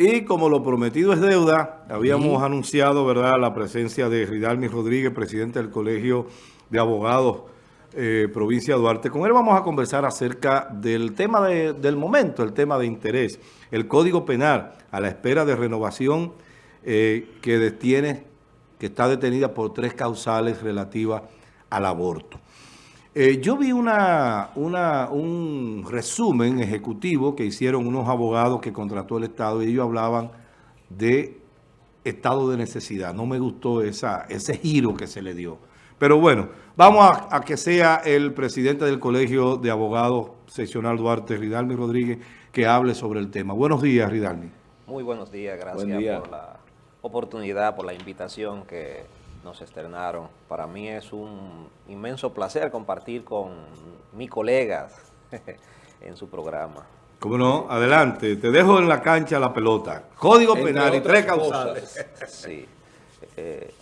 Y como lo prometido es deuda, habíamos anunciado ¿verdad? la presencia de Ridalmi Rodríguez, presidente del Colegio de Abogados eh, Provincia de Duarte. Con él vamos a conversar acerca del tema del momento, el tema de interés, el Código Penal a la espera de renovación eh, que detiene, que está detenida por tres causales relativas al aborto. Eh, yo vi una, un resumen ejecutivo que hicieron unos abogados que contrató el Estado y ellos hablaban de estado de necesidad. No me gustó esa, ese giro que se le dio. Pero bueno, vamos a, que sea el presidente del Colegio de Abogados Seccional Duarte, Ridalmi Rodríguez, que hable sobre el tema. Buenos días, Ridalmi. Muy buenos días, gracias por la oportunidad, por la invitación que nos externaron. Para mí es un inmenso placer compartir con mis colegas en su programa. Cómo no, adelante, te dejo en la cancha la pelota. Código penal y tres causales. Sí, eh,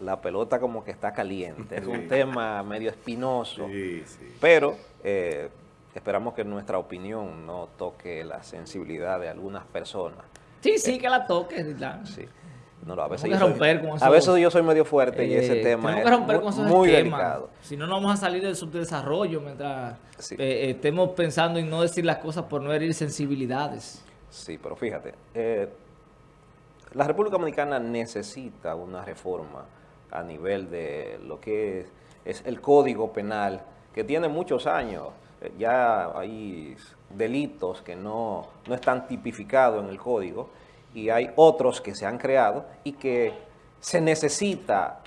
la, pelota como que está caliente, es un tema medio espinoso, pero eh, esperamos que nuestra opinión no toque la sensibilidad de algunas personas. Sí, sí, que la toque. Sí. No, a veces, yo soy, a veces yo soy medio fuerte y ese eh, tema es muy, delicado. Si no, no vamos a salir del subdesarrollo mientras eh, eh, estemos pensando en no decir las cosas por no herir sensibilidades. Sí, pero fíjate, la República Dominicana necesita una reforma a nivel de lo que es, el Código Penal, que tiene muchos años. Ya hay delitos que no, no están tipificados en el Código, y hay otros que se han creado y que se necesita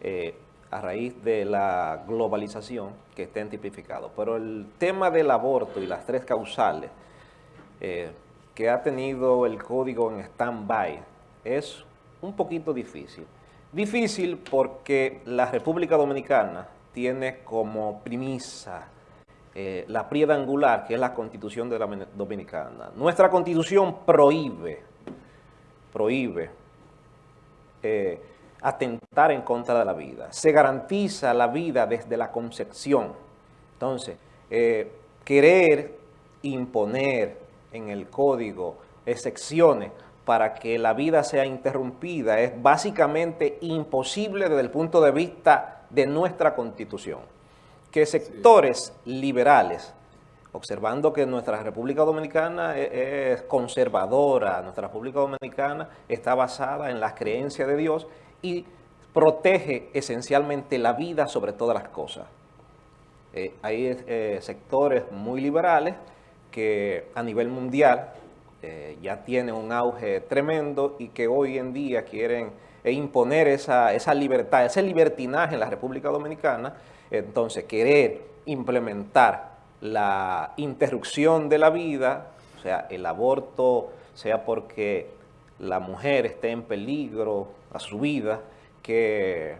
eh, a raíz de la globalización que estén tipificados. Pero el tema del aborto y las tres causales eh, que ha tenido el código en stand-by es un poquito difícil. Difícil porque la República Dominicana tiene como premisa eh, la prieda angular, que es la Constitución de la Dominicana. Nuestra Constitución prohíbe prohíbe eh, atentar en contra de la vida. Se garantiza la vida desde la concepción. Entonces, eh, querer imponer en el código excepciones para que la vida sea interrumpida es básicamente imposible desde el punto de vista de nuestra Constitución. Que sectores liberales observando que nuestra República Dominicana e-, es, conservadora, nuestra República Dominicana está basada en las creencias de Dios y protege esencialmente la vida sobre todas las cosas. Eh, hay eh, sectores muy liberales que a nivel mundial eh, ya tienen un auge tremendo y que hoy en día quieren imponer esa, esa libertad, ese libertinaje en la República Dominicana, entonces querer implementar la interrupción de la vida, o sea, el aborto, sea porque la mujer esté en peligro a su vida, que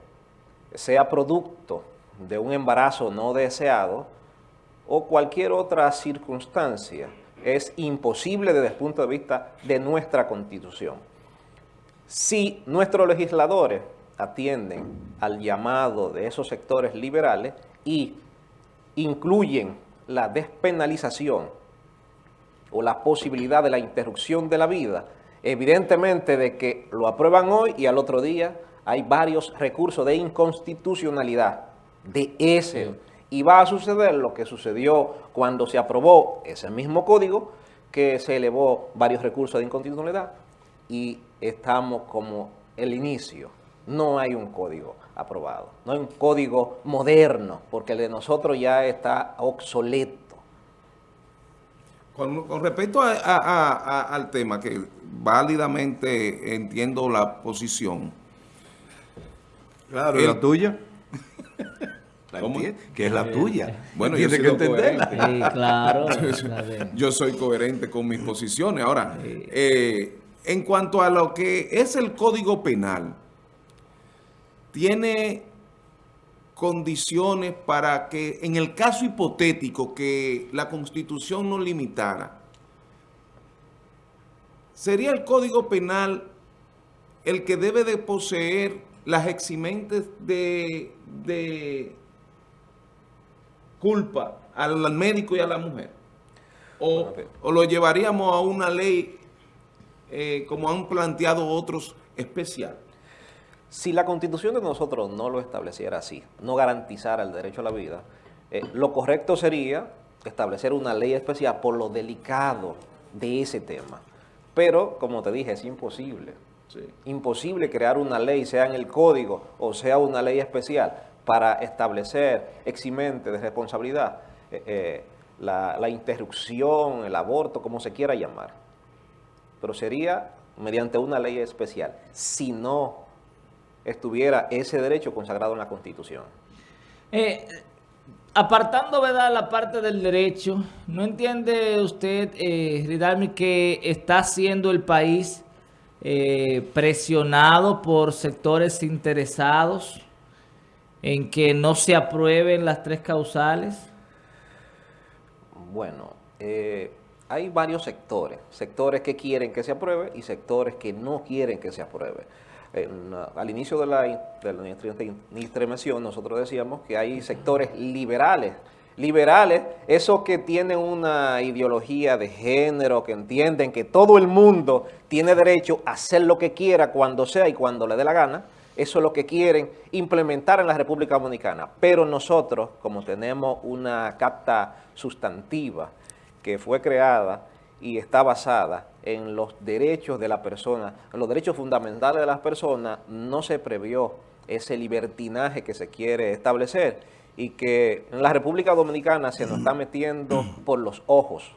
sea producto de un embarazo no deseado o cualquier otra circunstancia, es imposible desde el punto de vista de nuestra Constitución. Si nuestros legisladores atienden al llamado de esos sectores liberales y incluyen la despenalización o la posibilidad de la interrupción de la vida, evidentemente de que lo aprueban hoy y al otro día hay varios recursos de inconstitucionalidad de ese. Y va a suceder lo que sucedió cuando se aprobó ese mismo código, que se elevó varios recursos de inconstitucionalidad y estamos como el inicio. No hay un código aprobado. No hay un código moderno, porque el de nosotros ya está obsoleto. Con, respecto al tema, que válidamente entiendo la posición. Claro, ¿y la tuya? ¿Cómo? Que es la tuya. Bueno, yo que entenderla. claro. yo soy coherente con mis posiciones. Ahora, eh, en cuanto a lo que es el Código Penal, tiene condiciones para que, en el caso hipotético que la Constitución no limitara, sería el Código Penal el que debe de poseer las eximentes de, de culpa al médico y a la mujer. O, o, lo llevaríamos a una ley eh, como han planteado otros, especial? Si la constitución de nosotros no lo estableciera así, no garantizara el derecho a la vida, eh, lo correcto sería establecer una ley especial por lo delicado de ese tema. Pero, como te dije, es imposible. Imposible crear una ley, sea en el código o sea una ley especial, para establecer eximente de responsabilidad eh, eh, la, la interrupción, el aborto, como se quiera llamar. Pero sería mediante una ley especial, si no estuviera ese derecho consagrado en la Constitución. Eh, apartando ¿verdad? la parte del derecho, ¿no entiende usted, eh, Ridalmi, que está siendo el país eh, presionado por sectores interesados en que no se aprueben las tres causales? Bueno, eh, hay varios sectores, sectores que quieren que se apruebe y sectores que no quieren que se apruebe al inicio de la, de la nosotros decíamos que hay sectores liberales, liberales, esos que tienen una ideología de género, que entienden que todo el mundo tiene derecho a hacer lo que quiera, cuando sea y cuando le dé la gana, eso es lo que quieren implementar en la República Dominicana. Pero nosotros, como tenemos una capta sustantiva que fue creada y está basada en los derechos de la persona, en los derechos fundamentales de las personas, no se previó ese libertinaje que se quiere establecer y que en la República Dominicana se nos está metiendo por los ojos,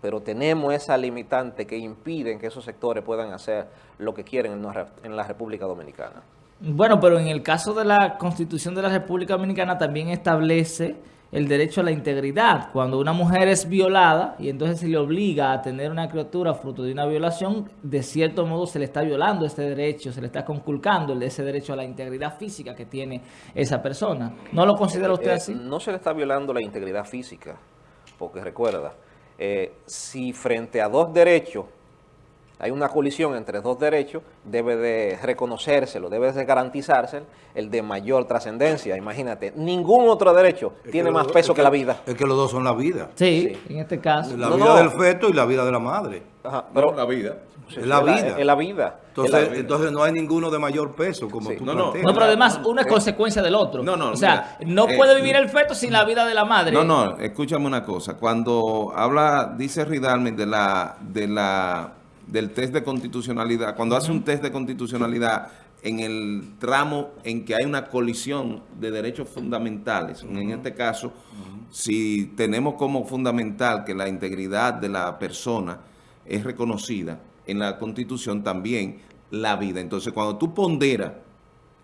pero tenemos esa limitante que impiden que esos sectores puedan hacer lo que quieren en la República Dominicana. Bueno, pero en el caso de la Constitución de la República Dominicana también establece el derecho a la integridad. Cuando una mujer es violada y entonces se le obliga a tener una criatura fruto de una violación, de cierto modo se le está violando este derecho, se le está conculcando ese derecho a la integridad física que tiene esa persona. ¿No lo considera usted eh, así? No se le está violando la integridad física, porque recuerda, eh, si frente a dos derechos hay una colisión entre dos derechos, debe de reconocérselo, debe de garantizárselo el de mayor trascendencia. Imagínate, ningún otro derecho tiene más peso que, la vida. Es que los dos son la vida. Sí, en este caso. La vida del feto y la vida de la madre. Ajá, pero la vida. es la vida. Es la vida. Entonces, entonces no hay ninguno de mayor peso, como tú no, no, no, pero además uno es consecuencia del otro. No, no, O sea, no eh, puede vivir el feto sin la vida de la madre. No, no, escúchame una cosa. Cuando habla, dice Ridalme de la, de la del test de constitucionalidad, cuando hace un test de constitucionalidad en el tramo en que hay una colisión de derechos fundamentales, en este caso, si tenemos como fundamental que la integridad de la persona es reconocida en la Constitución también la vida. Entonces, cuando tú ponderas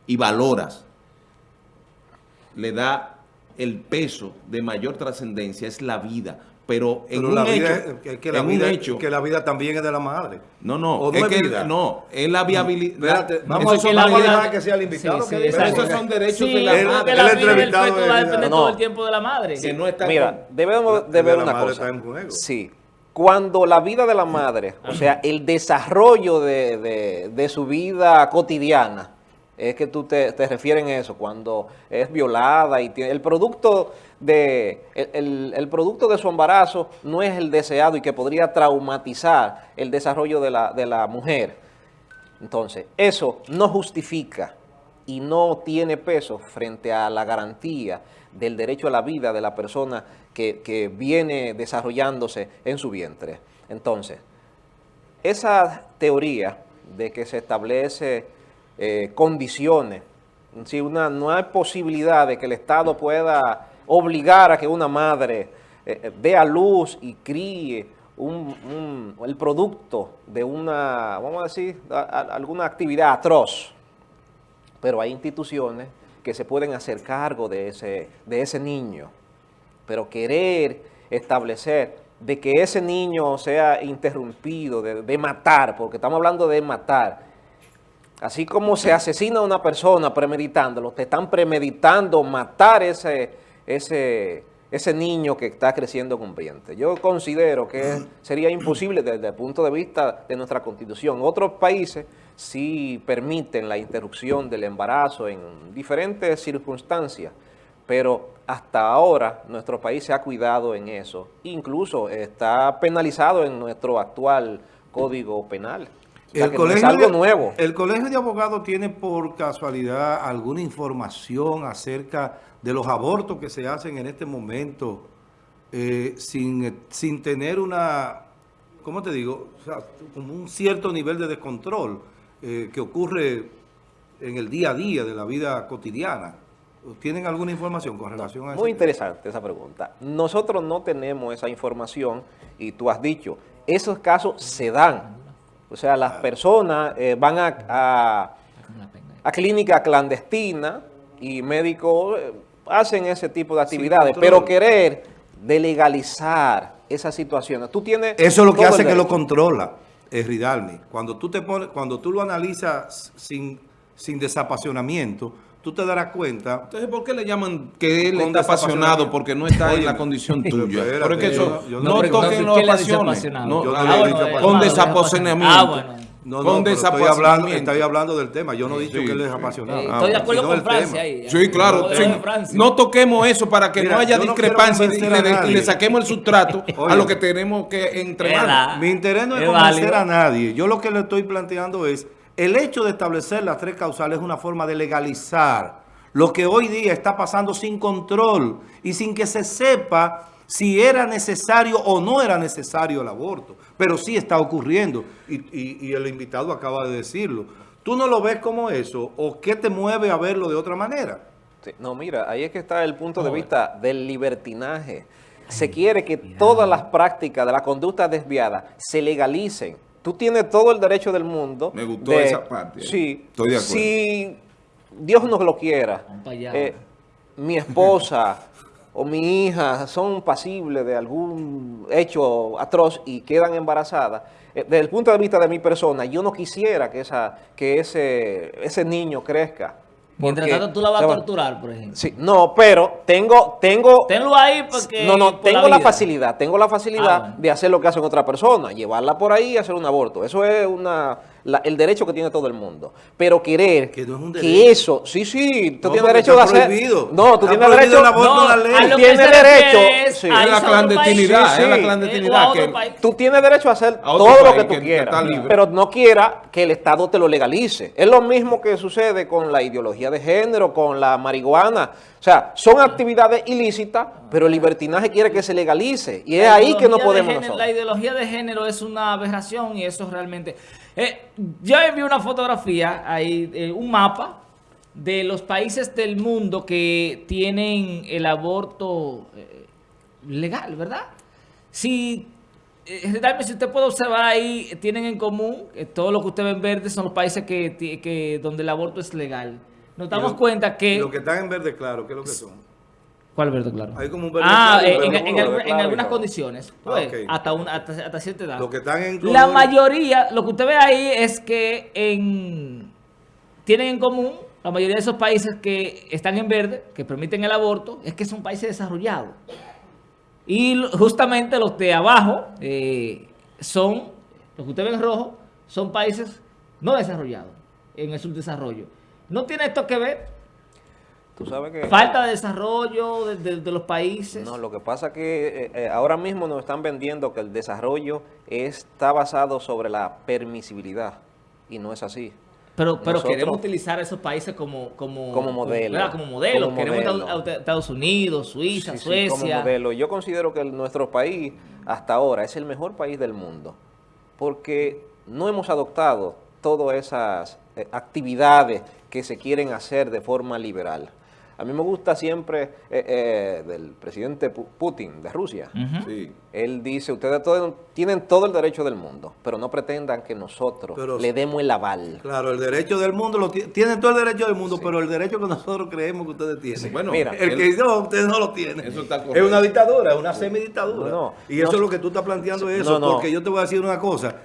y valoras, le da el peso de mayor trascendencia, es la vida, pero en un hecho, es que la vida, que la vida también es de la madre. No, no, es, que no, es la viabilidad. vamos a, la dejar que sea el invitado. Sí, sí, esos son derechos de la madre. El, el entrevistado va a depender todo el tiempo de la madre. Que no está Mira, debemos de ver una cosa. Sí. Cuando la vida de la madre, o sea, el desarrollo de, de, de su vida cotidiana, es que tú te, te refieres a eso, cuando es violada y tiene, el producto de el, producto de su embarazo no es el deseado y que podría traumatizar el desarrollo de la, de la mujer. Entonces, eso no justifica y no tiene peso frente a la garantía del derecho a la vida de la persona que, que viene desarrollándose en su vientre. Entonces, esa teoría de que se establece eh, condiciones. Si una, no hay posibilidad de que el Estado pueda obligar a que una madre eh, eh, dé a luz y críe el producto de una, vamos a decir, alguna actividad atroz. Pero hay instituciones que se pueden hacer cargo de ese, de ese niño. Pero querer establecer de que ese niño sea interrumpido, de, de matar, porque estamos hablando de matar, Así como se asesina a una persona premeditándolo, te están premeditando matar ese, ese, ese niño que está creciendo con. Yo considero que sería imposible desde el punto de vista de nuestra Constitución. Otros países sí permiten la interrupción del embarazo en diferentes circunstancias, pero hasta ahora nuestro país se ha cuidado en eso. Incluso está penalizado en nuestro actual Código Penal. O sea, El que no es colegio, algo de, nuevo. ¿El colegio de abogados tiene por casualidad alguna información acerca de los abortos que se hacen en este momento eh, sin, sin tener una, ¿cómo te digo? O sea, como un cierto nivel de descontrol eh, que ocurre en el día a día de la vida cotidiana. ¿Tienen alguna información con relación a eso? Muy interesante esa pregunta. Nosotros no tenemos esa información y tú has dicho, esos casos se dan. O sea, las personas eh, van a, a, a clínica clandestina y médicos eh, hacen ese tipo de actividades, pero querer de legalizar esas situaciones. Tú tienes Eso es lo que hace que lo controla, es Ridalmi. Cuando tú te pones, cuando tú lo analizas sin, sin desapasionamiento, tú te darás cuenta. Entonces, ¿por qué le llaman que él está apasionado porque no está en la condición pero tuya? Porque eso, yo no- yo no- toquen los ¿qué le dice pasiones. apasionado? No, Yo ah, bueno, con desapasionamiento. Ah, bueno. No, no, pero estoy hablando, estoy hablando del tema. Yo no he dicho Sí, que él es apasionado. Eh, Ah, estoy de acuerdo con el Francia tema. ahí. Sí, claro. Sí. No toquemos eso para que Mira, no haya no discrepancia y, le, y saquemos el sustrato a lo que tenemos que entre Es manos. verdad. Mi interés no es, Es convencer válido. a nadie. Yo lo que le estoy planteando es, el hecho de establecer las tres causales es una forma de legalizar lo que hoy día está pasando sin control y sin que se sepa si era necesario o no era necesario el aborto. Pero sí está ocurriendo y, y- y el invitado acaba de decirlo. ¿Tú no lo ves como eso o qué te mueve a verlo de otra manera? Sí, No, mira, ahí es que está el punto de vista del libertinaje. Se quiere que todas las prácticas de la conducta desviada se legalicen. Tú tienes todo el derecho del mundo. Me gustó esa parte. Sí. Estoy de acuerdo. Si Dios nos lo quiera, eh, mi esposa o mi hija son pasibles de algún hecho atroz y quedan embarazadas, eh, desde el punto de vista de mi persona, yo no quisiera que, esa, que ese, ese niño crezca. Mientras Porque tanto tú la vas a torturar, por ejemplo. Sí, no, pero tengo, tengo, Tenlo ahí porque... no, no, por tengo la, vida. facilidad, tengo la facilidad Ah, bueno. de hacer lo que hacen otra persona, llevarla por ahí y hacer un aborto. Eso es una, la- el derecho que tiene todo el mundo. Pero querer Que no es un que derecho. eso, sí, sí, tú No, tienes derecho de hacer. prohibido. No, tú Está tienes derecho. el aborto No, la ley. a lo que Tiene se refiere derecho, es sí. a Es la clandestinidad, es la clandestinidad que-. Tú tienes derecho a hacer A todo lo que tú que quieras, pero no quiera que el Estado te lo legalice. Es lo mismo que sucede con la ideología de género, con la marihuana. O sea, son actividades ilícitas, pero el libertinaje quiere que se legalice. Y es ahí que no podemos género- nosotros. La ideología de género es una aberración y eso realmente... Eh, yo envié una fotografía, ahí, eh, un mapa de los países del mundo que tienen el aborto eh, legal, ¿verdad? Si, eh, si usted puede observar ahí, tienen en común, eh, todo lo que usted ve en verde son los países que, que donde el aborto es legal. Nos damos lo- cuenta que... Lo que están en verde claro, ¿qué es lo que son? ¿Cuál verde claro? Hay como un verde Ah, claro, eh, en, verde en en claro algunas condiciones. Ah, pues, hasta, una, hasta, hasta cierta edad. Lo que están en La mayoría, lo que usted ve ahí es que en, tienen en común, la mayoría de esos países que están en verde, que permiten el aborto, es que son países desarrollados. Y justamente los de abajo eh, son, los que usted ve en rojo, son países no desarrollados en el subdesarrollo. ¿No tiene esto que ver? Tú sabes que... Falta de desarrollo de, de- de los países. No, lo que pasa que eh, eh, ahora mismo nos están vendiendo que el desarrollo está basado sobre la permisibilidad y no es así. Pero, pero Nosotros- queremos utilizar esos países como, como, Como modelo. ¿verdad? Como modelo. Como queremos modelo. a- a- Estados Unidos, Suiza, Sí, sí, Suecia. como modelo. Yo considero que el- nuestro país hasta ahora es el mejor país del mundo porque no hemos adoptado todas esas eh, actividades que se quieren hacer de forma liberal. A mí me gusta siempre eh, eh, del presidente Pu- Putin de Rusia. Sí. Él dice, ustedes todo- tienen todo el derecho del mundo, pero no pretendan que nosotros Pero- le demos el aval. Claro, el derecho del mundo, lo ti- tienen todo el derecho del mundo, pero el derecho que nosotros creemos que ustedes tienen. Bueno, Mira, el él- que no, ustedes no lo tienen. Eso está es una dictadura, es una semidictadura. No, no. y eso es lo que tú estás planteando eso, no, no. porque yo te voy a decir una cosa.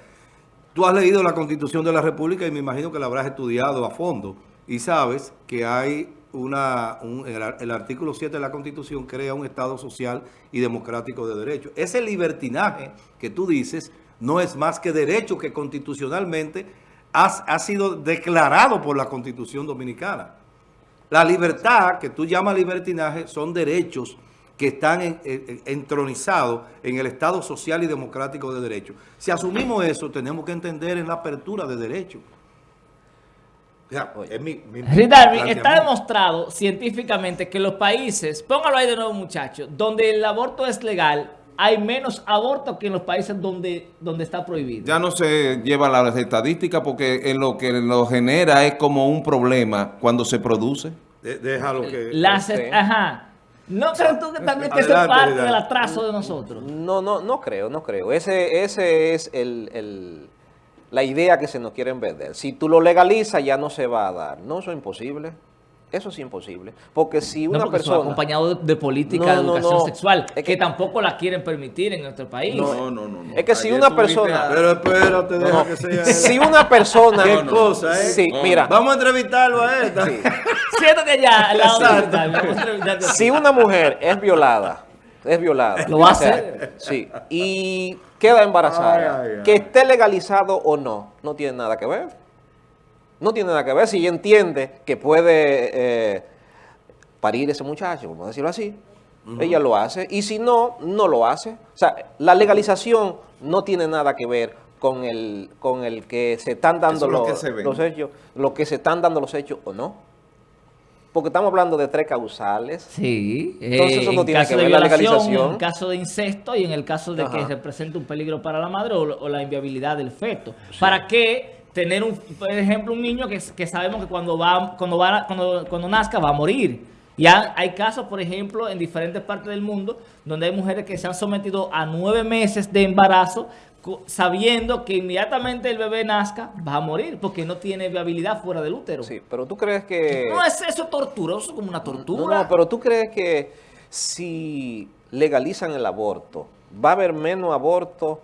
Tú has leído la Constitución de la República y me imagino que la habrás estudiado a fondo y sabes que hay una un- el, ar- el artículo 7 de la Constitución crea un Estado social y democrático de derecho. Ese libertinaje que tú dices no es más que derecho que constitucionalmente ha sido declarado por la Constitución Dominicana. La libertad que tú llamas libertinaje son derechos que están en- en- entronizados en el Estado social y democrático de derecho. Si asumimos eso, tenemos que entender en la apertura de derechos. O sea, es mi, mi- mi Ridalmi, está demostrado científicamente que los países, póngalo ahí de nuevo muchachos, donde el aborto es legal, hay menos abortos que en los países donde, donde está prohibido. Ya no se lleva las estadísticas porque en lo que lo genera es como un problema cuando se produce. De- déjalo que... Las, Sí. Ajá. ¿No crees tú que también que es parte del atraso de nosotros? No, no, no creo, no creo. Ese, ese es el, el- la idea que se nos quieren vender. Si tú lo legalizas, ya no se va a dar. No, eso es imposible. Eso es imposible. Porque si No, una porque persona... acompañado de, de política No, de educación no. sexual, Es que, que- tampoco la quieren permitir en nuestro país. No, no, no. no. Es que si una persona- a- Pero espérate, deja No. que sea... Si una persona... Qué No, no, cosa, ¿eh? Sí, No, mira. Vamos a entrevistarlo a esta. sí. Siéntate allá al lado de Exacto. Ridalmi, vamos a. Si una mujer es violada, es violada. ¿Lo o sea, hacer? Sí. Y queda embarazada. Ay, ay, ay. Que esté legalizado o no, no tiene nada que ver. No tiene nada que ver. Si ella entiende que puede eh, parir ese muchacho, vamos a decirlo así, ella lo hace. Y si no, no lo hace. O sea, la legalización no tiene nada que ver con el, con el que se están dando Eso es lo los, que se ve. los hechos, lo que se están dando los hechos o no. Porque estamos hablando de tres causales. Sí, Entonces, eh, eso no en tiene caso que de ver la legalización. en caso de incesto y en el caso de que Ajá. represente un peligro para la madre o, o la inviabilidad del feto. ¿Para qué tener, un, por ejemplo, un niño que, que sabemos que cuando, va, cuando, va, cuando, cuando nazca va a morir? Ya hay casos, por ejemplo, en diferentes partes del mundo donde hay mujeres que se han sometido a nueve meses de embarazo sabiendo que inmediatamente el bebé nazca va a morir porque no tiene viabilidad fuera del útero. Sí, pero tú crees que... No es eso es como una No, tortura. no, pero tú crees que si legalizan el aborto, ¿va a haber menos aborto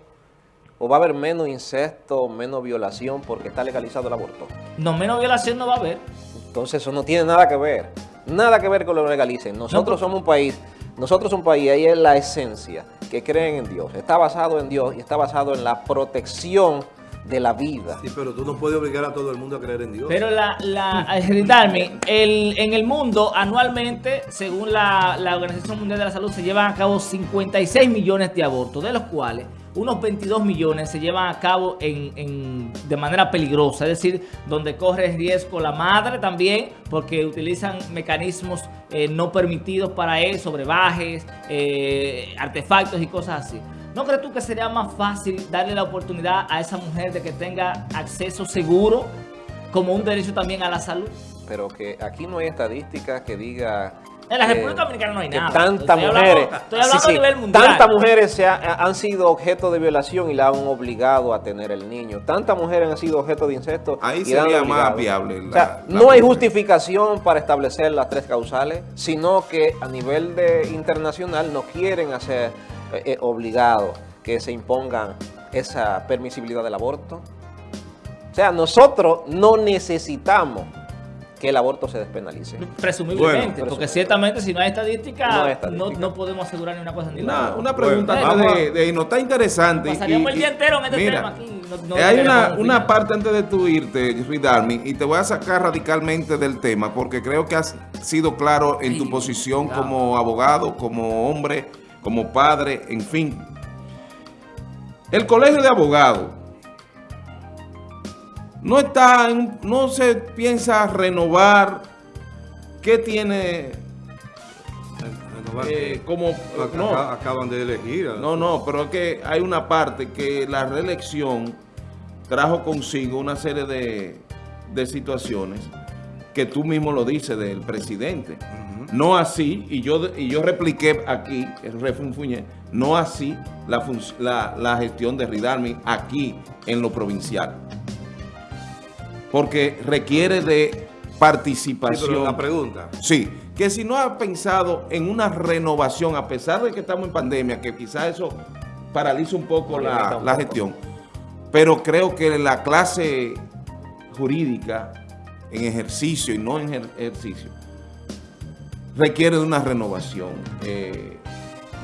o va a haber menos incesto, menos violación porque está legalizado el aborto? No, menos violación no va a haber. Entonces eso no tiene nada que ver, nada que ver con lo que legalicen. Nosotros somos un país, nosotros somos un país, ahí es la esencia, que creen en Dios. Está basado en Dios y está basado en la protección de la vida. Sí, pero tú no puedes obligar a todo el mundo a creer en Dios. Pero la, la Ridalmi, el, en el mundo anualmente, según la, la Organización Mundial de la Salud, se llevan a cabo 56 millones de abortos, de los cuales unos 22 millones se llevan a cabo en, de manera peligrosa, es decir, donde corre riesgo la madre también, porque utilizan mecanismos eh, no permitidos para eso, brebajes, eh, artefactos y cosas así. ¿No crees tú que sería más fácil darle la oportunidad a esa mujer de que tenga acceso seguro como un derecho también a la salud? Pero que aquí no hay estadísticas que diga... En la que- República Dominicana no hay nada. Tantas Estoy hablando- mujeres, estoy hablando sí, a nivel mundial. tantas mujeres se ha- han sido objeto de violación y la han obligado a tener el niño. Tantas mujeres han sido objeto de incesto. Ahí y la han sería más viable O sea, la- la no hay justificación para establecer las tres causales, sino que a nivel de internacional no quieren hacer eh, eh, obligado que se impongan esa permisibilidad del aborto. O sea, nosotros no necesitamos que el aborto se despenalice. Presumiblemente, Bueno, porque ciertamente si no hay estadística, No no, hay estadística. no podemos asegurar ni una cosa ni la Una, otra. una pregunta Bueno, vamos de, de irnos. Está interesante. Pasaríamos y- el día y- entero en este mira, tema aquí. no- no hay una, una parte antes de tu irte, Ridalmi, y te voy a sacar radicalmente del tema, porque creo que has sido claro en tu posición como abogado, como hombre, como padre, en fin. El colegio de abogados no está, en- no se piensa renovar. ¿Qué tiene Renovar eh, como no, acaban de elegir. no, no, pero es que hay una parte que la reelección trajo consigo una serie de, de situaciones que tú mismo lo dices del presidente. No así, y yo, y yo repliqué aquí, refunfuñé, no así la, la, la gestión de Ridalmi aquí en lo provincial. Porque requiere de Sí, participación. pero la pregunta. Sí, que si no ha pensado en una renovación, a pesar de que estamos en pandemia, que quizás eso paraliza un poco la, un la poco. gestión, pero creo que la clase jurídica en ejercicio y no en ejer- ejercicio requiere de una renovación eh,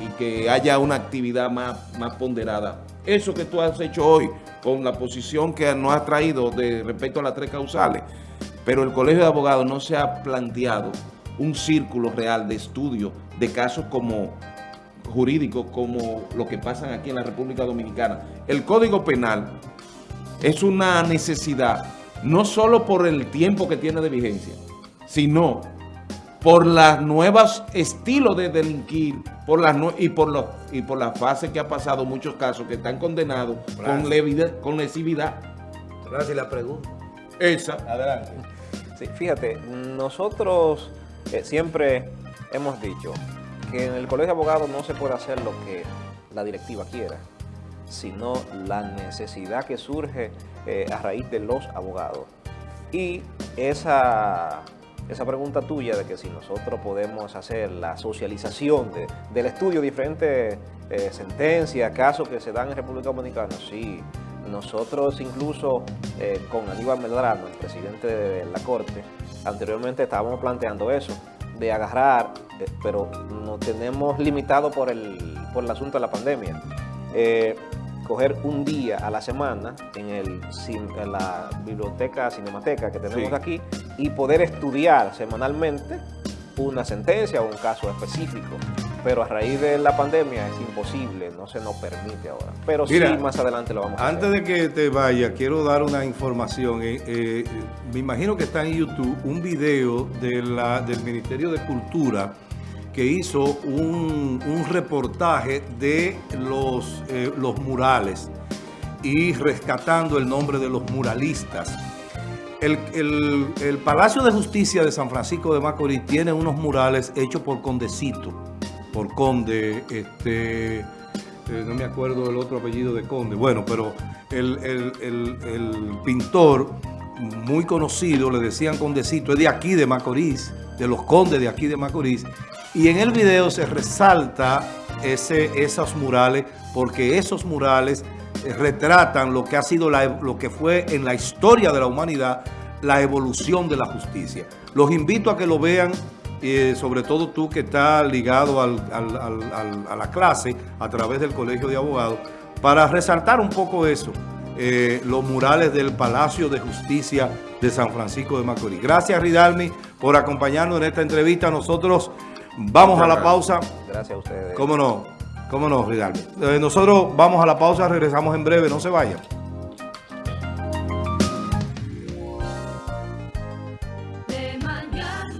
y que haya una actividad más, más ponderada. Eso que tú has hecho hoy con la posición que nos has traído de respecto a las tres causales, pero el Colegio de Abogados no se ha planteado un círculo real de estudio de casos como jurídicos como lo que pasan aquí en la República Dominicana. El Código Penal es una necesidad, no solo por el tiempo que tiene de vigencia, sino por los nuevos estilos de delinquir por las y por los y por la fase que ha pasado muchos casos que están condenados con, levidad, con lesividad. Gracias, la pregunta. Esa. Adelante. Sí, fíjate, nosotros eh, siempre hemos dicho que en el colegio de abogados no se puede hacer lo que la directiva quiera, sino la necesidad que surge eh, a raíz de los abogados. Y esa, esa pregunta tuya de que si nosotros podemos hacer la socialización de, del estudio diferentes eh, sentencias, casos que se dan en República Dominicana, sí. Nosotros incluso eh, con Aníbal Medrano, el presidente de la Corte, anteriormente estábamos planteando eso, de agarrar, eh, pero nos tenemos limitado por el, por el asunto de la pandemia. Coger un día a la semana en, el, en la biblioteca cinemateca que tenemos aquí y poder estudiar semanalmente una sentencia o un caso específico pero a raíz de la pandemia es imposible, no se nos permite ahora. Pero sí, más adelante lo vamos a hacer. Antes de que te vaya, quiero dar una información. Eh, eh, me imagino que está en YouTube un video de la, del Ministerio de Cultura que hizo un, reportaje de los, eh, los murales y rescatando el nombre de los muralistas. El, el, Palacio de Justicia de San Francisco de Macorís tiene unos murales hechos por Condecito por Conde, este, eh, no me acuerdo el otro apellido de Conde, bueno, pero el, pintor muy conocido, le decían Condecito, es de aquí de Macorís, de los condes de aquí de Macorís, y en el video se resalta ese, esos murales, porque esos murales retratan lo que ha sido lo que fue en la historia de la humanidad la evolución de la justicia. Los invito a que lo vean y sobre todo tú que estás ligado a la clase a través del Colegio de Abogados, para resaltar un poco eso, eh, los murales del Palacio de Justicia de San Francisco de Macorís. Gracias, Ridalmi, por acompañarnos en esta entrevista. Nosotros vamos a la pausa. Gracias a ustedes. ¿Cómo no? ¿Cómo no, Ridalmi? Eh, nosotros vamos a la pausa, regresamos en breve, no se vayan.